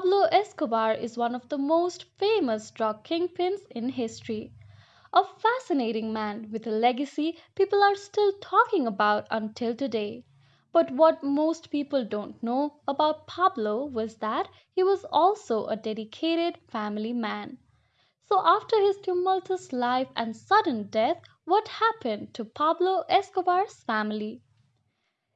Pablo Escobar is one of the most famous drug kingpins in history. A fascinating man with a legacy people are still talking about until today. But what most people don't know about Pablo was that he was also a dedicated family man. So, after his tumultuous life and sudden death, what happened to Pablo Escobar's family?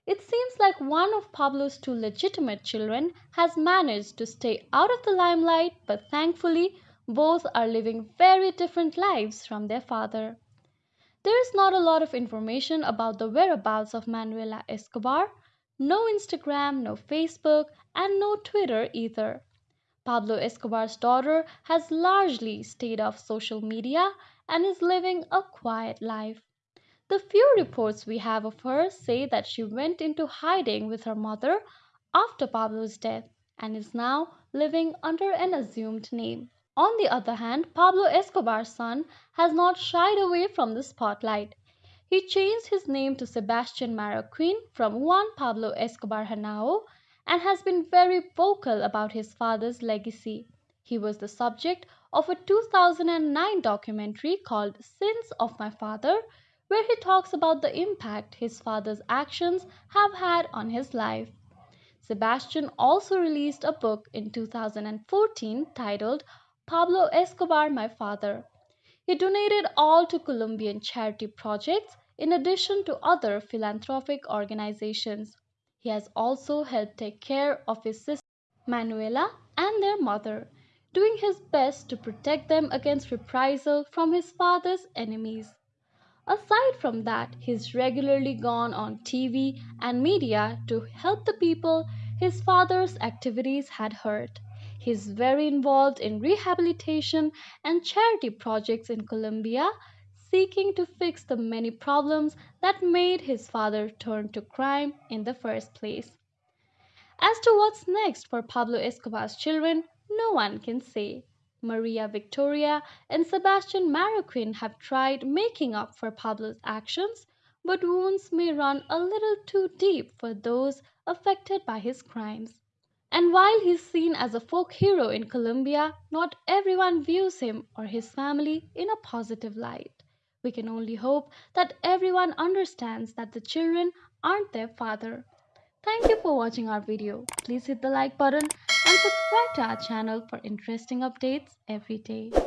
It seems like one of Pablo's two legitimate children has managed to stay out of the limelight, but thankfully, both are living very different lives from their father. There is not a lot of information about the whereabouts of Manuela Escobar. No Instagram, no Facebook, and no Twitter either. Pablo Escobar's daughter has largely stayed off social media and is living a quiet life. The few reports we have of her say that she went into hiding with her mother after Pablo's death and is now living under an assumed name. On the other hand, Pablo Escobar's son has not shied away from the spotlight. He changed his name to Sebastian Marroquin from Juan Pablo Escobar Henao and has been very vocal about his father's legacy. He was the subject of a 2009 documentary called Sins of My Father, where he talks about the impact his father's actions have had on his life. Sebastian also released a book in 2014 titled Pablo Escobar, My Father. He donated all to Colombian charity projects in addition to other philanthropic organizations. He has also helped take care of his sister Manuela and their mother, doing his best to protect them against reprisal from his father's enemies. Aside from that, he's regularly gone on TV and media to help the people his father's activities had hurt. He's very involved in rehabilitation and charity projects in Colombia, seeking to fix the many problems that made his father turn to crime in the first place. As to what's next for Pablo Escobar's children, no one can say. Maria Victoria and Sebastian Marroquin have tried making up for Pablo's actions, but wounds may run a little too deep for those affected by his crimes. And while he's seen as a folk hero in Colombia, not everyone views him or his family in a positive light. We can only hope that everyone understands that the children aren't their father. Thank you for watching our video. Please hit the like button and subscribe to our channel for interesting updates every day.